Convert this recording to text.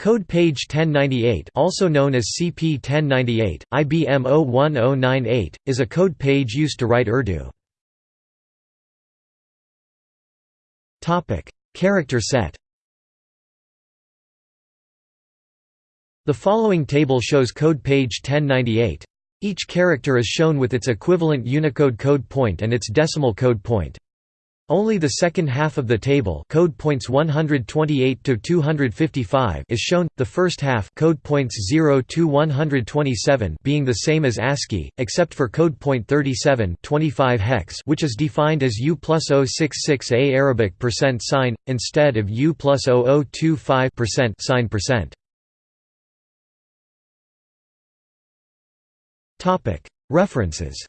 Code page 1098 also known as CP1098, IBM 01098, is a code page used to write Urdu. Character set The following table shows code page 1098. Each character is shown with its equivalent Unicode code point and its decimal code point. Only the second half of the table code points 128 to 255 is shown, the first half code points 0 to 127 being the same as ASCII, except for code point 37 25 hex which is defined as U plus 066A Arabic percent sign, instead of U plus 0025 percent sign percent. References